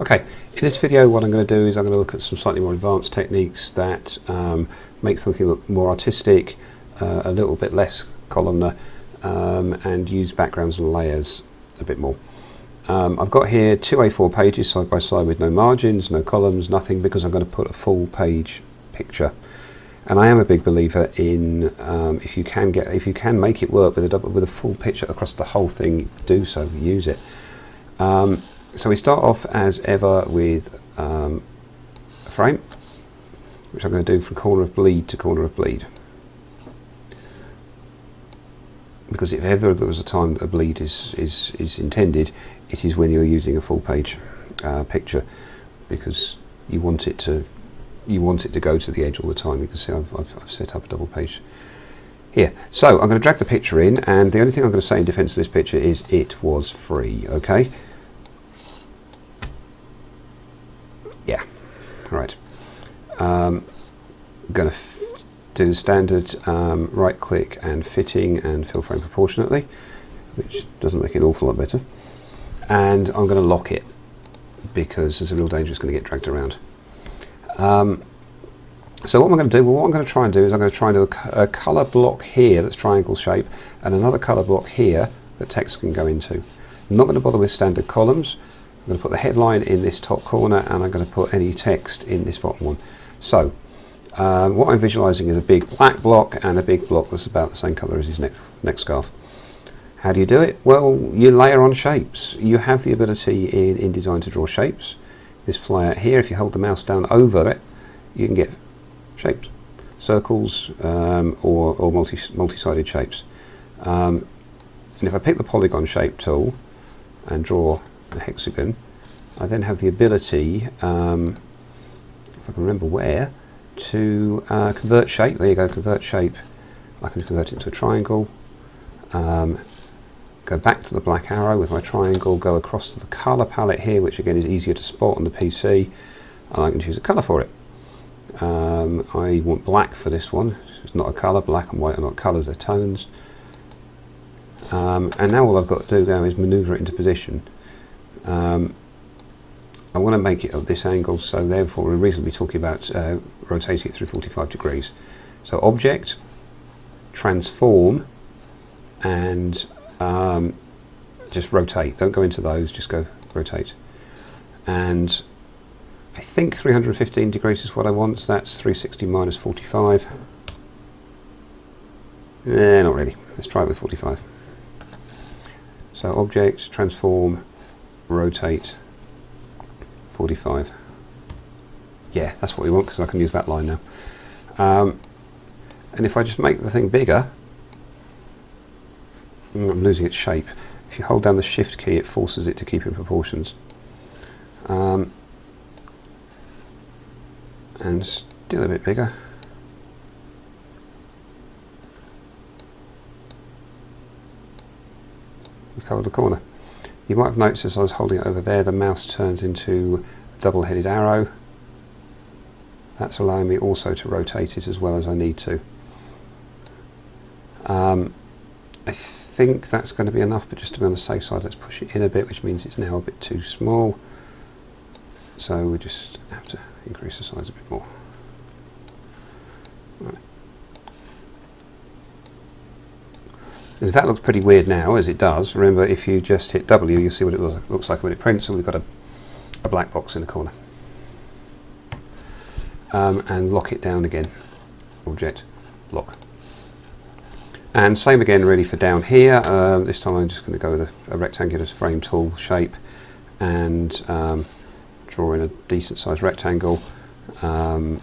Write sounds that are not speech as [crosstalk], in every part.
Okay, in this video what I'm going to do is I'm going to look at some slightly more advanced techniques that um, make something look more artistic, uh, a little bit less columnar, um, and use backgrounds and layers a bit more. Um, I've got here two A4 pages side by side with no margins, no columns, nothing, because I'm going to put a full page picture. And I am a big believer in um, if you can get if you can make it work with a double, with a full picture across the whole thing, do so, use it. Um, so we start off as ever with um, a frame, which I'm going to do from corner of bleed to corner of bleed. Because if ever there was a time that a bleed is, is, is intended, it is when you're using a full page uh, picture because you want it to you want it to go to the edge all the time. You can see I've, I've, I've set up a double page here. So I'm going to drag the picture in and the only thing I'm going to say in defense of this picture is it was free, okay? Yeah, right. Um, I'm going to do the standard um, right click and fitting and fill frame proportionately, which doesn't make it an awful lot better. And I'm going to lock it because there's a real danger it's going to get dragged around. Um, so what I'm going to do, well what I'm going to try and do is I'm going to try and do a, a colour block here that's triangle shape and another colour block here that text can go into. I'm not going to bother with standard columns. I'm going to put the headline in this top corner and I'm going to put any text in this bottom one. So um, what I'm visualizing is a big black block and a big block that's about the same color as his neck, neck scarf. How do you do it? Well, you layer on shapes. You have the ability in InDesign to draw shapes. This flyout here, if you hold the mouse down over it, you can get shapes, circles um, or, or multi, multi-sided shapes. Um, and if I pick the polygon shape tool and draw a hexagon, I then have the ability, um, if I can remember where, to uh, convert shape. There you go, convert shape. I can convert it to a triangle. Um, go back to the black arrow with my triangle, go across to the colour palette here, which again is easier to spot on the PC, and I can choose a colour for it. Um, I want black for this one. It's not a colour, black and white are not colours, they're tones. Um, and now all I've got to do now is manoeuvre it into position. Um, I want to make it at this angle, so therefore we're reasonably talking about uh, rotating it through 45 degrees. So object, transform, and um, just rotate. Don't go into those, just go rotate. And I think 315 degrees is what I want, so that's 360 minus 45. Eh, not really. Let's try it with 45. So object, transform, rotate 45 yeah that's what we want because I can use that line now. Um, and if I just make the thing bigger mm, I'm losing its shape. If you hold down the shift key it forces it to keep in proportions. Um, and still a bit bigger. We've covered the corner you might have noticed as I was holding it over there, the mouse turns into a double-headed arrow. That's allowing me also to rotate it as well as I need to. Um, I think that's going to be enough, but just to be on the safe side, let's push it in a bit, which means it's now a bit too small. So we just have to increase the size a bit more. Right. That looks pretty weird now, as it does, remember if you just hit W, you'll see what it looks like when it prints, and we've got a, a black box in the corner. Um, and lock it down again. Object, lock. And same again really for down here. Um, this time I'm just going to go with a, a, rectangular frame tool shape and um, draw in a decent sized rectangle. Um,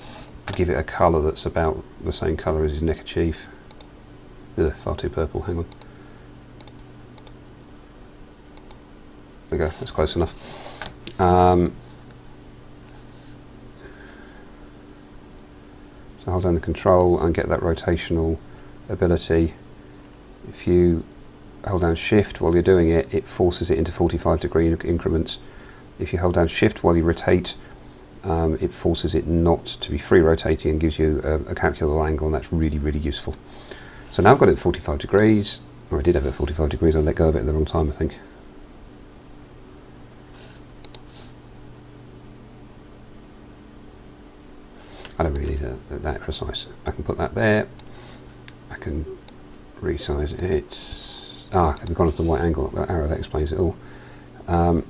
give it a colour that's about the same colour as his neckerchief Ugh, far too purple, hang on. There we go, that's close enough. Um, so hold down the control and get that rotational ability. If you hold down shift while you're doing it, it forces it into 45 degree increments. If you hold down shift while you rotate, um, it forces it not to be free rotating and gives you a, a calculable angle and that's really, really useful. So now I've got it at 45 degrees, or I did have it at 45 degrees, I let go of it at the wrong time I think. I don't really need that precise. I can put that there, I can resize it. Ah, we've gone to the right angle, that arrow, that explains it all. Um,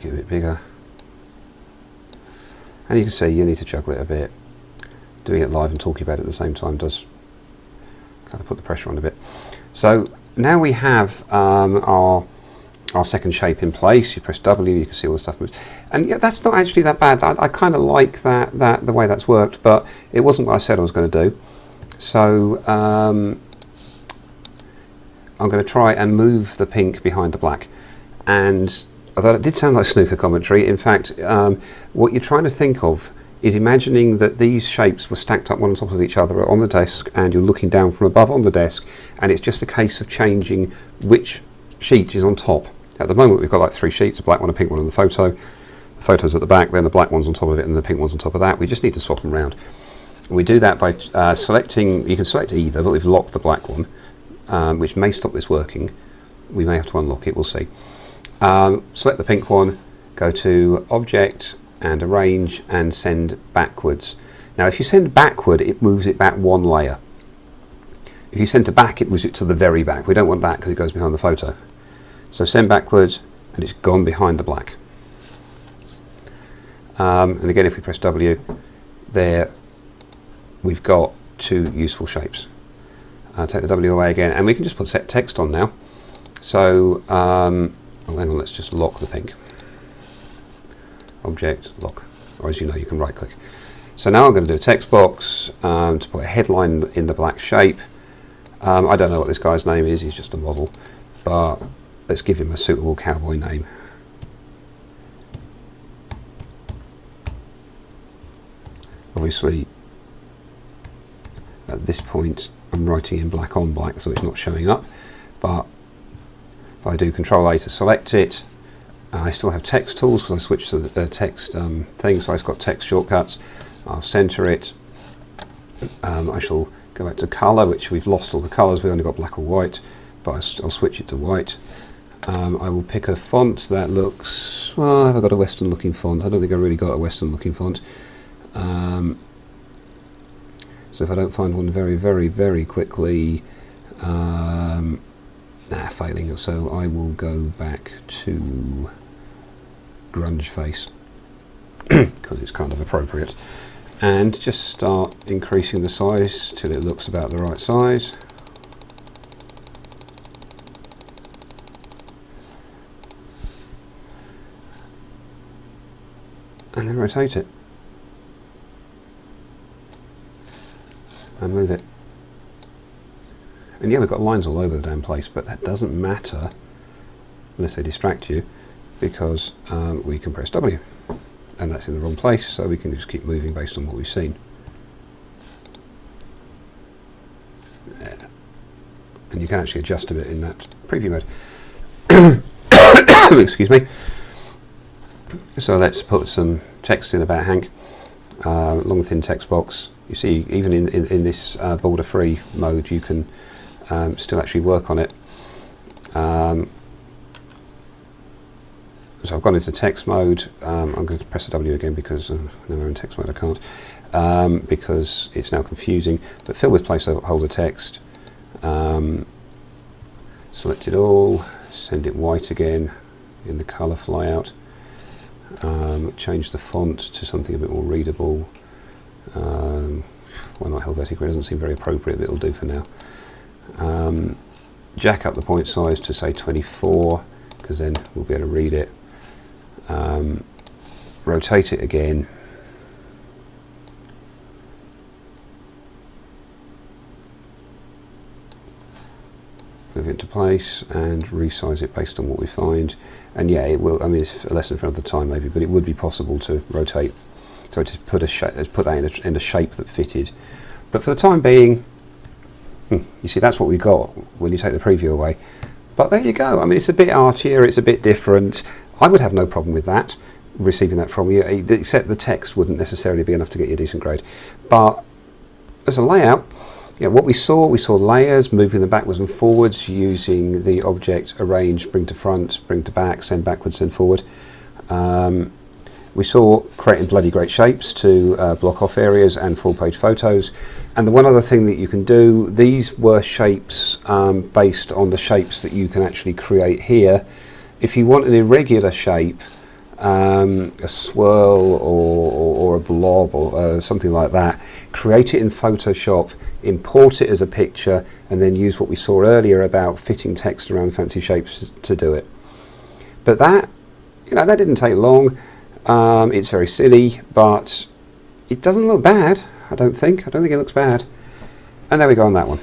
make it a bit bigger. And you can see you need to juggle it a bit. Doing it live and talking about it at the same time does kind of put the pressure on a bit. So now we have um, our our second shape in place. You press W, you can see all the stuff moves. And yeah, that's not actually that bad. I, I kind of like that, that the way that's worked, but it wasn't what I said I was going to do. So um, I'm going to try and move the pink behind the black. And although it did sound like snooker commentary, in fact, um, what you're trying to think of is imagining that these shapes were stacked up one on top of each other on the desk and you're looking down from above on the desk and it's just a case of changing which sheet is on top. At the moment we've got like three sheets, a black one, a pink one and the photo. The photo's at the back, then the black one's on top of it and the pink one's on top of that. We just need to swap them around. We do that by uh, selecting, you can select either, but we've locked the black one, um, which may stop this working. We may have to unlock it, we'll see. Um, select the pink one, go to Object and Arrange and send backwards. Now if you send backward, it moves it back one layer. If you send to back, it moves it to the very back. We don't want that because it goes behind the photo. So send backwards and it's gone behind the black. Um, and again, if we press W, there we've got two useful shapes. Uh, take the W away again, and we can just put set text on now. So, um, hang on, let's just lock the pink. Object, lock, or as you know, you can right click. So now I'm going to do a text box um, to put a headline in the black shape. Um, I don't know what this guy's name is, he's just a model, but let's give him a suitable cowboy name. Obviously, at this point, I'm writing in black on black, so it's not showing up. But if I do Control A to select it, I still have text tools because I switched to the uh, text um, thing, so I've got text shortcuts. I'll center it. Um, I shall go back to color, which we've lost all the colors. We've only got black or white, but I'll switch it to white. Um, I will pick a font that looks, well, have I got a Western looking font? I don't think I really got a Western looking font. Um, so if I don't find one very, very, very quickly, um, nah, failing. So I will go back to grunge face [clears throat] because it's kind of appropriate and just start increasing the size till it looks about the right size. and then rotate it and move it and yeah we've got lines all over the damn place but that doesn't matter unless they distract you because um, we can press W. And that's in the wrong place so we can just keep moving based on what we've seen. And you can actually adjust a bit in that preview mode. [coughs] Excuse me. So let's put some text in about Hank, uh, long thin text box. You see, even in, in, in this uh, border free mode, you can um, still actually work on it. Um, so I've gone into text mode. Um, I'm going to press the W again because uh, never in text mode I can't, um, because it's now confusing. But fill with placeholder text. Um, select it all. Send it white again in the color flyout um, change the font to something a bit more readable. Um, why not Helvetica? It doesn't seem very appropriate, but it'll do for now. Um, jack up the point size to say 24, because then we'll be able to read it. Um, rotate it again. Move it into place and resize it based on what we find and yeah, it will. I mean, it's a lesson for another time maybe, but it would be possible to rotate, so to put a put that in a, in a shape that fitted. But for the time being, you see, that's what we got when you take the preview away. But there you go. I mean, it's a bit artier, it's a bit different. I would have no problem with that, receiving that from you, except the text wouldn't necessarily be enough to get you a decent grade. But as a layout, yeah, what we saw, we saw layers moving them backwards and forwards using the object arrange, bring to front, bring to back, send backwards, send forward. Um, we saw creating bloody great shapes to uh, block off areas and full page photos. And the one other thing that you can do, these were shapes um, based on the shapes that you can actually create here. If you want an irregular shape, um, a swirl or, or, or, a blob or uh, something like that, create it in Photoshop, import it as a picture, and then use what we saw earlier about fitting text around fancy shapes to do it. But that, you know, that didn't take long. Um, it's very silly, but it doesn't look bad, I don't think. I don't think it looks bad. And there we go on that one.